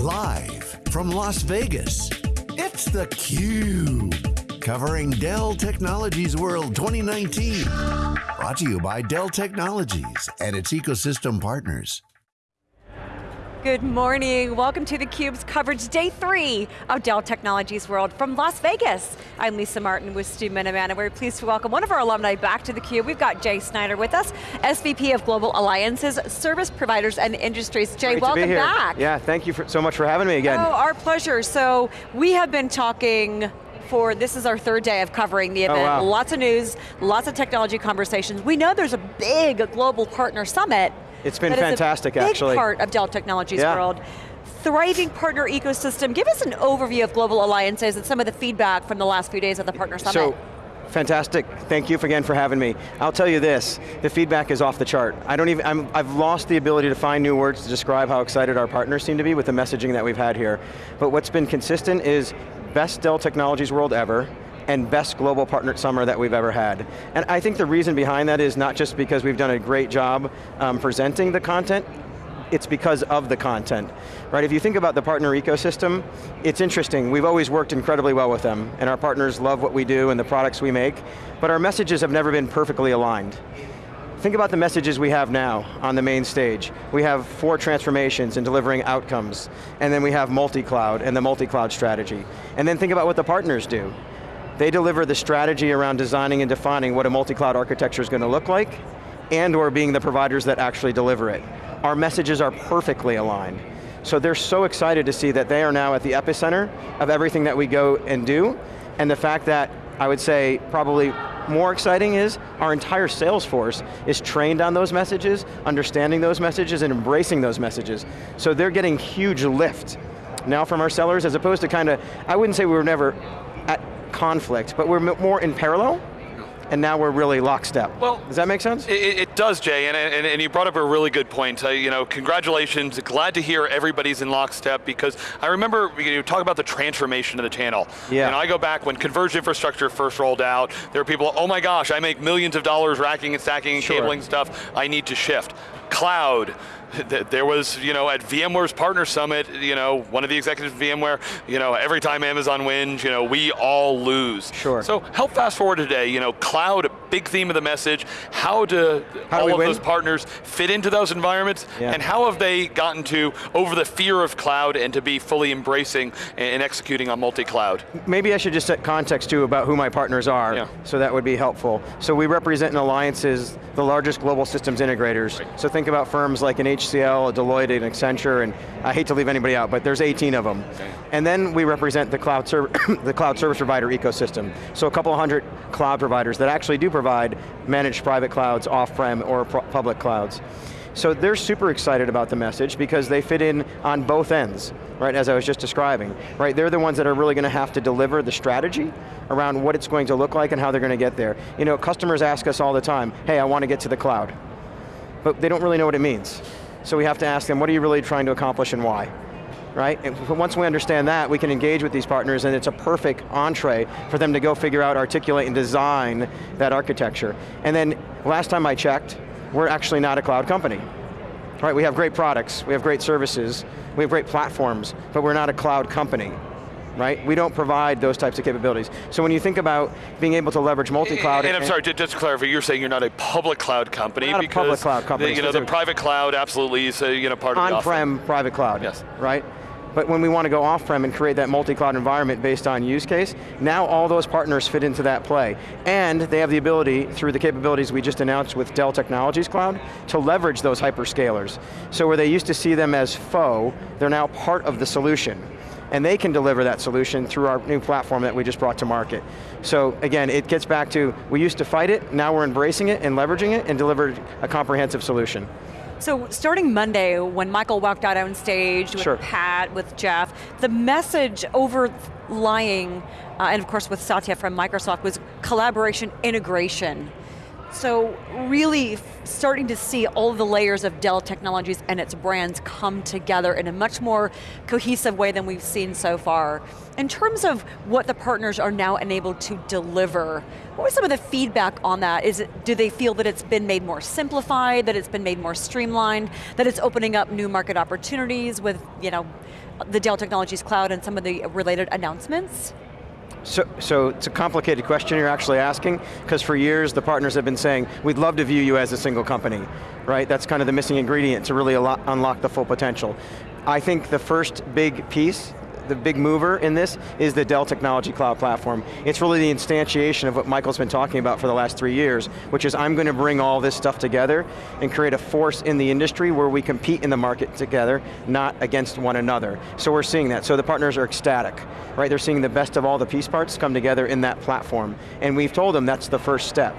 Live from Las Vegas, it's theCUBE. Covering Dell Technologies World 2019. Brought to you by Dell Technologies and its ecosystem partners. Good morning, welcome to theCUBE's coverage day three of Dell Technologies World from Las Vegas. I'm Lisa Martin with Stu Miniman and we're pleased to welcome one of our alumni back to theCUBE. We've got Jay Snyder with us, SVP of Global Alliances, Service Providers and Industries. Jay, Great welcome back. Yeah, thank you for, so much for having me again. Oh, our pleasure. So, we have been talking for, this is our third day of covering the oh, event. Oh, wow. Lots of news, lots of technology conversations. We know there's a big global partner summit It's been that is a fantastic, big actually. part of Dell Technologies Yeah. World. Thriving partner ecosystem. Give us an overview of global alliances and some of the feedback from the last few days of the partner summit. So, fantastic. Thank you again for having me. I'll tell you this, the feedback is off the chart. I don't even, I'm, I've lost the ability to find new words to describe how excited our partners seem to be with the messaging that we've had here. But what's been consistent is best Dell Technologies World ever, and best global partner summer that we've ever had. And I think the reason behind that is not just because we've done a great job um, presenting the content, it's because of the content. Right, if you think about the partner ecosystem, it's interesting. We've always worked incredibly well with them, and our partners love what we do and the products we make, but our messages have never been perfectly aligned. Think about the messages we have now on the main stage. We have four transformations and delivering outcomes, and then we have multi-cloud and the multi-cloud strategy. And then think about what the partners do. They deliver the strategy around designing and defining what a multi-cloud architecture is going to look like, and or being the providers that actually deliver it. Our messages are perfectly aligned. So they're so excited to see that they are now at the epicenter of everything that we go and do, and the fact that, I would say, probably more exciting is our entire sales force is trained on those messages, understanding those messages, and embracing those messages. So they're getting huge lift now from our sellers, as opposed to kind of, I wouldn't say we were never at conflict, but we're more in parallel, and now we're really lockstep. Well, Does that make sense? It, it does, Jay, and, and, and you brought up a really good point. Uh, you know, congratulations, glad to hear everybody's in lockstep because I remember you talk about the transformation of the channel. Yeah. And I go back when converged infrastructure first rolled out, there were people, oh my gosh, I make millions of dollars racking and stacking and Sure. cabling stuff, I need to shift. Cloud, there was, you know, at VMware's Partner Summit, you know, one of the executives of VMware, you know, every time Amazon wins, you know, we all lose. Sure. So help fast forward today, you know, cloud, a big theme of the message, how do How do all we of win? those partners fit into those environments, Yeah. and how have they gotten to over the fear of cloud and to be fully embracing and executing on multi-cloud? Maybe I should just set context too about who my partners are, Yeah. so that would be helpful. So we represent in alliances the largest global systems integrators. So think about firms like an HCL, Deloitte, an Accenture, and I hate to leave anybody out, but there's 18 of them. And then we represent the cloud, the cloud service provider ecosystem. So a couple hundred cloud providers that actually do provide managed private clouds, off-prem, or public clouds. So they're super excited about the message because they fit in on both ends, right, as I was just describing. Right, they're the ones that are really going to have to deliver the strategy around what it's going to look like and how they're going to get there. You know, customers ask us all the time, hey, I want to get to the cloud. But they don't really know what it means. So we have to ask them, what are you really trying to accomplish and why? Right, and once we understand that, we can engage with these partners and it's a perfect entree for them to go figure out, articulate, and design that architecture. And then, last time I checked, we're actually not a cloud company. Right, we have great products, we have great services, we have great platforms, but we're not a cloud company. Right? We don't provide those types of capabilities. So when you think about being able to leverage multi-cloud- And, I'm sorry, ju- just to clarify, you're saying you're not a public cloud company not a public cloud company, the, you know, the private cloud absolutely is a, you know, part of the offering. on-prem private cloud, Yes. right? But when we want to go off-prem and create that multi-cloud environment based on use case, now all those partners fit into that play. And they have the ability, through the capabilities we just announced with Dell Technologies Cloud, to leverage those hyperscalers. So where they used to see them as foe, they're now part of the solution. And they can deliver that solution through our new platform that we just brought to market. So again, it gets back to, we used to fight it, now we're embracing it and leveraging it and delivered a comprehensive solution. So starting Monday, when Michael walked out on stage with Sure. Pat, with Jeff, the message overlying, uh, and of course with Satya from Microsoft, was collaboration integration. So really starting to see all the layers of Dell Technologies and its brands come together in a much more cohesive way than we've seen so far. In terms of what the partners are now enabled to deliver, what was some of the feedback on that? Is it, do they feel that it's been made more simplified, that it's been made more streamlined, that it's opening up new market opportunities with you know, the Dell Technologies Cloud and some of the related announcements? So, so it's a complicated question you're actually asking, because for years the partners have been saying, we'd love to view you as a single company, right? That's kind of the missing ingredient to really unlock the full potential. I think the first big piece the big mover in this is the Dell Technology Cloud Platform. It's really the instantiation of what Michael's been talking about for the last three years, which is I'm going to bring all this stuff together and create a force in the industry where we compete in the market together, not against one another. So we're seeing that, so the partners are ecstatic, right? They're seeing the best of all the piece parts come together in that platform. And we've told them that's the first step.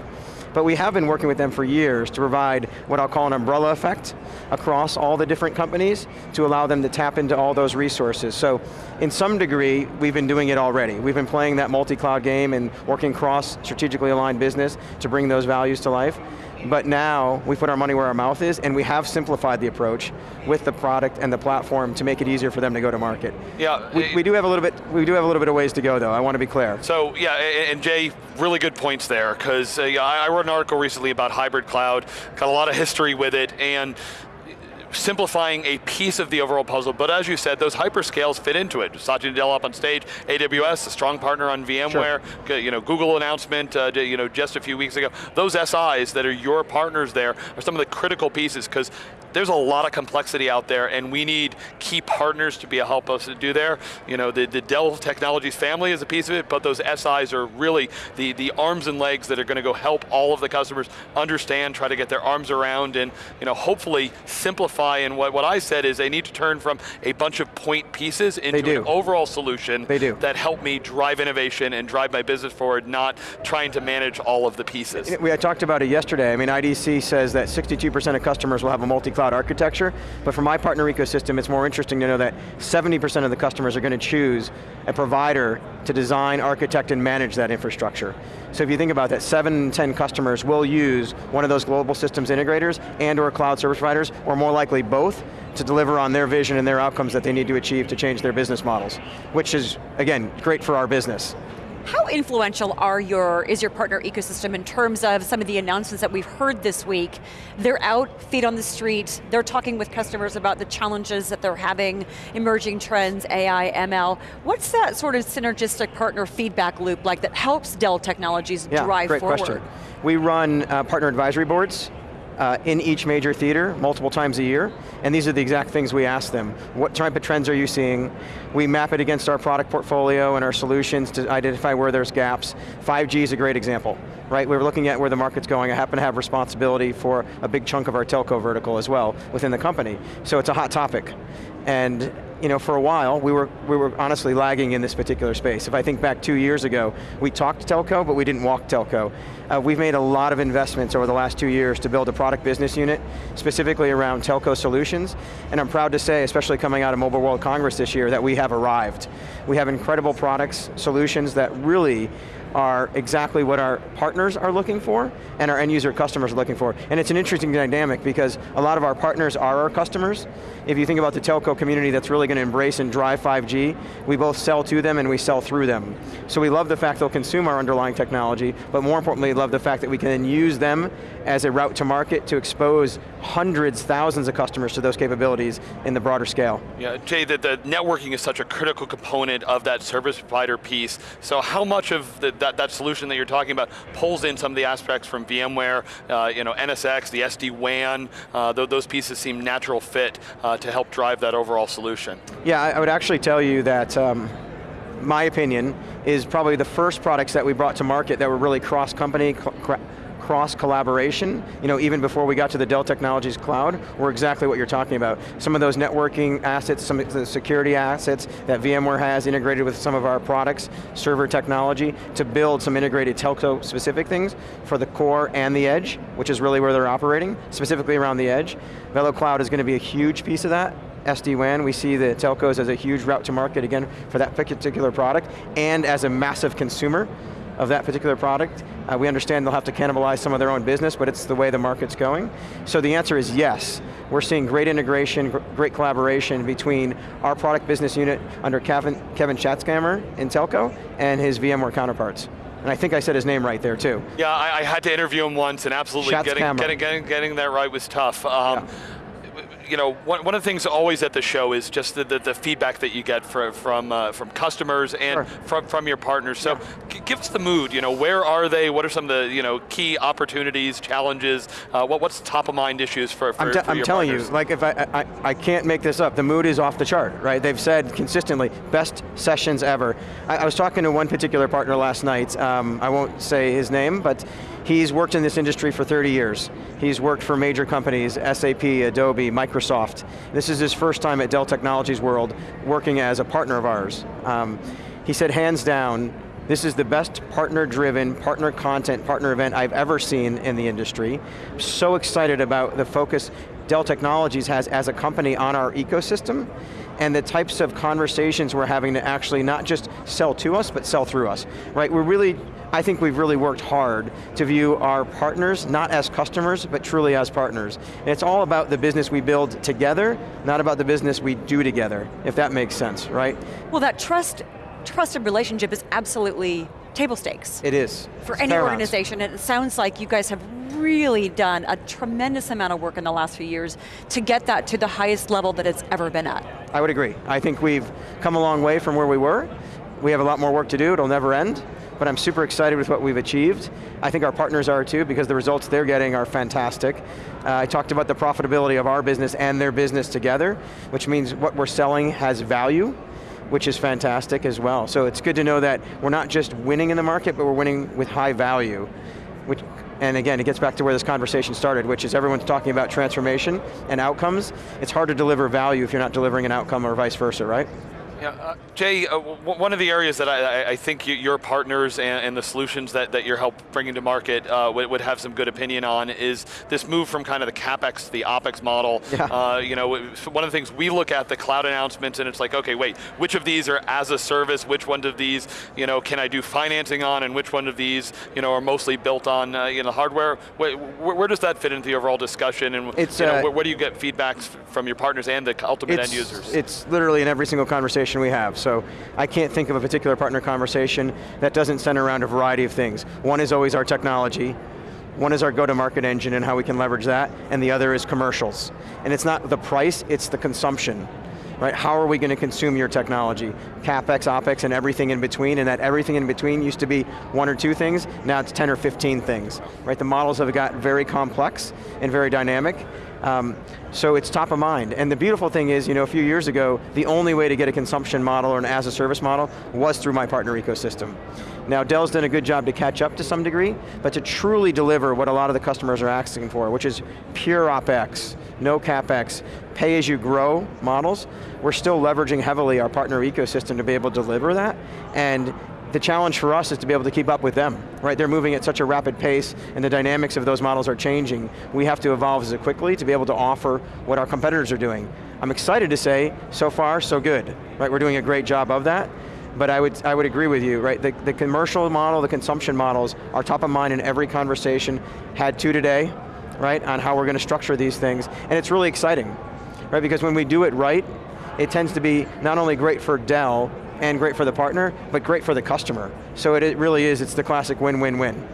But we have been working with them for years to provide what I'll call an umbrella effect across all the different companies to allow them to tap into all those resources. So in some degree, we've been doing it already. We've been playing that multi-cloud game and working cross strategically aligned business to bring those values to life. But now, we put our money where our mouth is, and we have simplified the approach with the product and the platform to make it easier for them to go to market. Yeah. We, we do have a little bit, we do have a little bit of ways to go though, I want to be clear. So, yeah, and Jay, really good points there, because uh, I wrote an article recently about hybrid cloud, got a lot of history with it, and simplifying a piece of the overall puzzle, but as you said, those hyperscalers fit into it. Satya Nadella up on stage, AWS, a strong partner on VMware, sure. you know, Google announcement uh, you know, just a few weeks ago. Those SIs that are your partners there are some of the critical pieces because there's a lot of complexity out there and we need key partners to be a help us to do there. You know, the, the Dell Technologies family is a piece of it, but those SIs are really the, the arms and legs that are going to go help all of the customers understand, try to get their arms around and you know, hopefully simplify and what, what I said is they need to turn from a bunch of point pieces into an overall solution they do. that help me drive innovation and drive my business forward, not trying to manage all of the pieces. We had talked about it yesterday. I mean, IDC says that 62% of customers will have a multi-cloud cloud architecture, but for my partner ecosystem, it's more interesting to know that 70% of the customers are going to choose a provider to design, architect, and manage that infrastructure. So if you think about that, seven in 10 customers will use one of those global systems integrators and or cloud service providers, or more likely both, to deliver on their vision and their outcomes that they need to achieve to change their business models, which is, again, great for our business. How influential are your, is your partner ecosystem in terms of some of the announcements that we've heard this week? They're out, feet on the street, they're talking with customers about the challenges that they're having, emerging trends, AI, ML. What's that sort of synergistic partner feedback loop like that helps Dell Technologies yeah, drive great forward? Question. We run uh, partner advisory boards uh, in each major theater multiple times a year, and these are the exact things we ask them. What type of trends are you seeing? We map it against our product portfolio and our solutions to identify where there's gaps. 5G is a great example, right? We're looking at where the market's going. I happen to have responsibility for a big chunk of our telco vertical as well within the company. So it's a hot topic. And you know, for a while, we were, we were honestly lagging in this particular space. If I think back two years ago, we talked telco, but we didn't walk telco. Uh, we've made a lot of investments over the last two years to build a product business unit, specifically around telco solutions, and I'm proud to say, especially coming out of Mobile World Congress this year, that we have arrived. We have incredible products, solutions that really are exactly what our partners are looking for and our end user customers are looking for. And it's an interesting dynamic because a lot of our partners are our customers. If you think about the telco community that's really going to embrace and drive 5G, we both sell to them and we sell through them. So we love the fact they'll consume our underlying technology, but more importantly, love the fact that we can then use them as a route to market to expose hundreds, thousands of customers to those capabilities in the broader scale. Yeah, Jay, the, the networking is such a critical component of that service provider piece. So how much of the, that, that solution that you're talking about pulls in some of the aspects from VMware, uh, you know, NSX, the SD-WAN, uh, th those pieces seem natural fit uh, to help drive that overall solution. Yeah, I, would actually tell you that um, my opinion is probably the first products that we brought to market that were really cross-company, cross collaboration, you know, even before we got to the Dell Technologies Cloud, were exactly what you're talking about. Some of those networking assets, some of the security assets that VMware has integrated with some of our products, server technology, to build some integrated telco specific things for the core and the edge, which is really where they're operating, specifically around the edge. VeloCloud is going to be a huge piece of that, SD-WAN, we see the telcos as a huge route to market, again, for that particular product, and as a massive consumer of that particular product. Uh, we understand they'll have to cannibalize some of their own business, but it's the way the market's going. So the answer is yes. We're seeing great integration, gr great collaboration between our product business unit under Kevin, Kevin Shatzkamer in Telco and his VMware counterparts. And I think I said his name right there too. Yeah, I, I had to interview him once and absolutely getting, getting, getting, getting, that right was tough. Um, yeah you know, one, one of the things always at the show is just the, the, the feedback that you get from from, uh, from customers and sure. from, from your partners. So yeah. give us the mood, you know, where are they? What are some of the you know, key opportunities, challenges? Uh, what, what's top of mind issues for, for, I'm, for I'm telling partners? you, like if I, I, I can't make this up, the mood is off the chart, right? They've said consistently, best sessions ever. I, I was talking to one particular partner last night, um, I won't say his name, but He's worked in this industry for 30 years. He's worked for major companies, SAP, Adobe, Microsoft. This is his first time at Dell Technologies World working as a partner of ours. Um, he said, hands down, this is the best partner-driven, partner content, partner event I've ever seen in the industry. So excited about the focus Dell Technologies has as a company on our ecosystem and the types of conversations we're having to actually not just sell to us, but sell through us, right? We're really I think we've really worked hard to view our partners not as customers, but truly as partners. And it's all about the business we build together, not about the business we do together, if that makes sense, right? Well that trust, trusted relationship is absolutely table stakes. It is. For it's any paramount. organization, and it sounds like you guys have really done a tremendous amount of work in the last few years to get that to the highest level that it's ever been at. I would agree. I think we've come a long way from where we were. We have a lot more work to do, it'll never end but I'm super excited with what we've achieved. I think our partners are too, because the results they're getting are fantastic. Uh, I talked about the profitability of our business and their business together, which means what we're selling has value, which is fantastic as well. So it's good to know that we're not just winning in the market, but we're winning with high value. Which, and again, it gets back to where this conversation started, which is everyone's talking about transformation and outcomes. It's hard to deliver value if you're not delivering an outcome or vice versa, right? Yeah, uh, Jay, uh, one of the areas that I, I think you, your partners and, and, the solutions that, that you're help bringing to market uh, would, would, have some good opinion on is this move from kind of the CapEx to the OpEx model. Yeah. Uh, you know, one of the things we look at the cloud announcements and it's like, okay, wait, which of these are as a service, which one of these, you know, can I do financing on, and which one of these, you know, are mostly built on, uh, you know, hardware? Where, where, does that fit into the overall discussion, and it's, you know, uh, where, where, do you get feedbacks from your partners and the ultimate end users? It's literally in every single conversation conversation we have. So I can't think of a particular partner conversation that doesn't center around a variety of things. One is always our technology, one is our go-to-market engine and how we can leverage that, and the other is commercials. And it's not the price, it's the consumption. Right, how are we going to consume your technology? CapEx, OpEx, and everything in between, and that everything in between used to be one or two things, now it's 10 or 15 things. Right, the models have got very complex and very dynamic, um, so it's top of mind. And the beautiful thing is, you know, a few years ago, the only way to get a consumption model or an as a service model was through my partner ecosystem. Now Dell's done a good job to catch up to some degree, but to truly deliver what a lot of the customers are asking for, which is pure OpEx, no CapEx, pay as you grow models, we're still leveraging heavily our partner ecosystem to be able to deliver that, and the challenge for us is to be able to keep up with them, right? They're moving at such a rapid pace and the dynamics of those models are changing. We have to evolve as quickly to be able to offer what our competitors are doing. I'm excited to say, so far, so good, right? We're doing a great job of that, but I would, I would agree with you, right? The, the commercial model, the consumption models are top of mind in every conversation, had two today, right, on how we're going to structure these things, and it's really exciting, right? Because when we do it right, it tends to be not only great for Dell, and great for the partner, but great for the customer. So it, it really is, it's the classic win-win-win.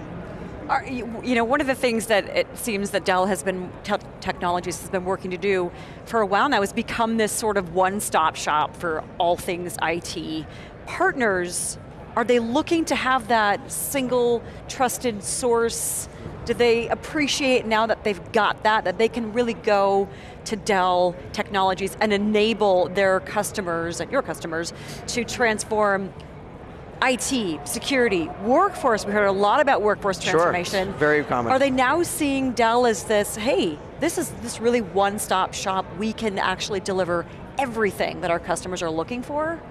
You know, one of the things that it seems that Dell has been, te Technologies has been working to do for a while now is become this sort of one-stop shop for all things IT. Partners, are they looking to have that single trusted source do they appreciate now that they've got that, that they can really go to Dell Technologies and enable their customers, and your customers, to transform IT, security, workforce, we heard a lot about workforce transformation. Sure, very common. Are they now seeing Dell as this, hey, this is this really one-stop shop, we can actually deliver everything that our customers are looking for?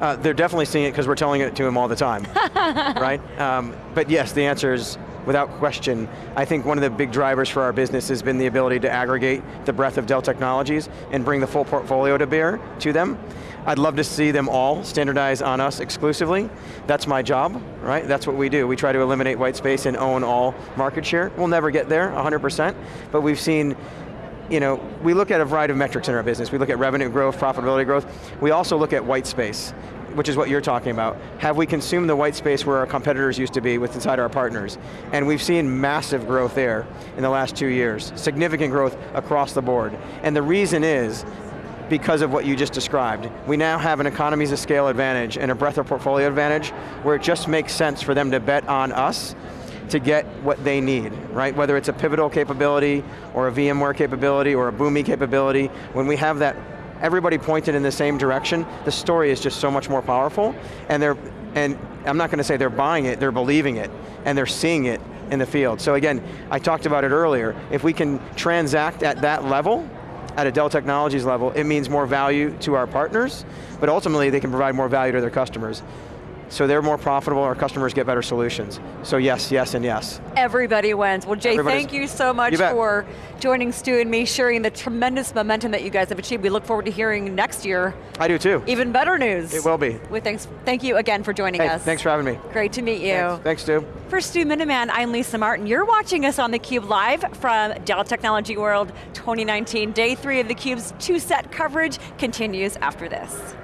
Uh, they're definitely seeing it because we're telling it to them all the time, right? Um, but yes, the answer is without question. I think one of the big drivers for our business has been the ability to aggregate the breadth of Dell technologies and bring the full portfolio to bear to them. I'd love to see them all standardize on us exclusively. That's my job, right? That's what we do. We try to eliminate white space and own all market share. We'll never get there, 100%, but we've seen you know, we look at a variety of metrics in our business. We look at revenue growth, profitability growth. We also look at white space, which is what you're talking about. Have we consumed the white space where our competitors used to be with inside our partners? And we've seen massive growth there in the last two years. Significant growth across the board. And the reason is, because of what you just described. We now have an economies of scale advantage and a breadth of portfolio advantage where it just makes sense for them to bet on us to get what they need, right? Whether it's a Pivotal capability, or a VMware capability, or a Boomi capability, when we have that, everybody pointed in the same direction, the story is just so much more powerful, and they're, and I'm not going to say they're buying it, they're believing it, and they're seeing it in the field. So again, I talked about it earlier, if we can transact at that level, at a Dell Technologies level, it means more value to our partners, but ultimately they can provide more value to their customers so they're more profitable, our customers get better solutions. So yes, yes, and yes. Everybody wins. Well Jay, Everybody's, thank you so much you for joining Stu and me, sharing the tremendous momentum that you guys have achieved. We look forward to hearing next year. I do too. Even better news. It will be. With thanks, thank you again for joining hey, us. thanks for having me. Great to meet you. Thanks, thanks Stu. For Stu Miniman, I'm Lisa Martin. You're watching us on theCUBE live from Dell Technology World 2019. Day three of theCUBE's two-set coverage continues after this.